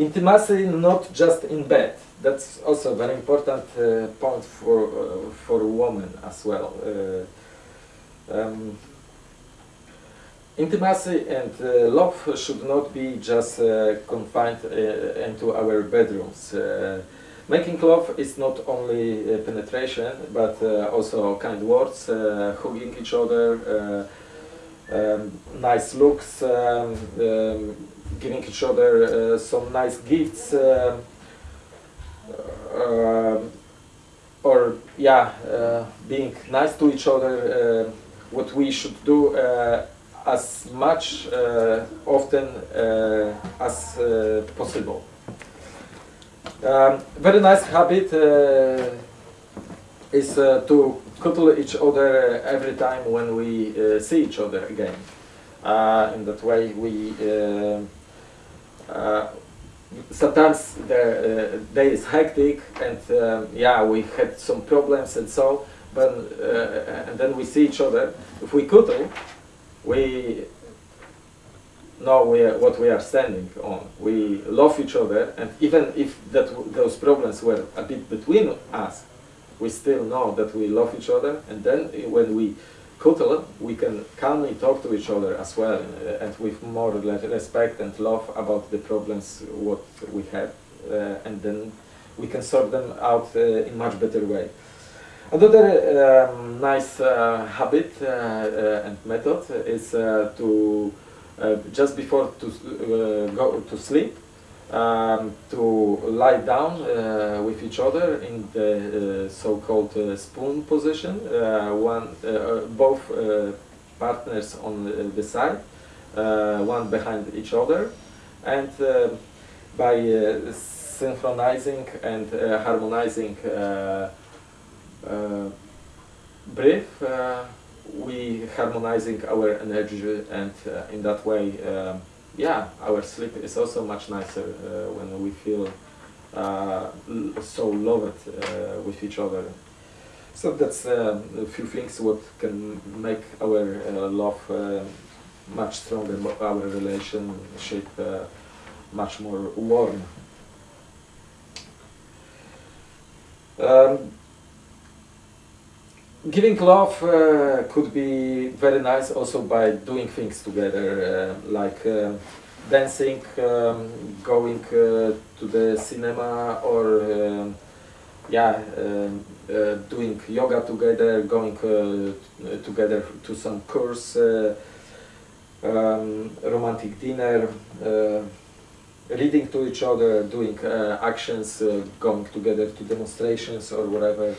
intimacy not just in bed. That's also a very important uh, point for uh, for women as well. Uh, um, intimacy and uh, love should not be just uh, confined uh, into our bedrooms. making love is not only penetration, but also kind words, hugging each other, um, nice looks, um, um, giving each other some nice gifts. Um, uh, or yeah, uh, being nice to each other, uh, what we should do as much often as possible. Um, very nice habit is uh, to cuddle each other every time when we uh, see each other again. Uh, in that way we sometimes the uh, day is hectic and um, yeah we had some problems and so but uh, and then we see each other. If we cuddle we know we are, what we are standing on. We love each other and even if that those problems were a bit between us we still know that we love each other. And then when we Kutal, we can calmly talk to each other as well uh, and with more respect and love about the problems what we have uh, and then we can sort them out uh, in much better way. Another um, nice uh, habit uh, uh, and method is to just before to go to sleep um, to lie down uh, with each other in the uh, so-called uh, spoon position, uh, one, uh, uh, both partners on the side, one behind each other, and by synchronizing and harmonizing breath, we harmonizing our energy and in that way yeah, our sleep is also much nicer uh, when we feel uh, so loved uh, with each other. So that's uh, a few things what can make our uh, love uh, much stronger, our relationship much more warm. Um, giving love uh, could be very nice also by doing things together, uh, like uh, dancing, um, going uh, to the cinema, or um, yeah, um, uh, doing yoga together, going uh, together to some course, um, romantic dinner, reading to each other, doing actions, going together to demonstrations or whatever.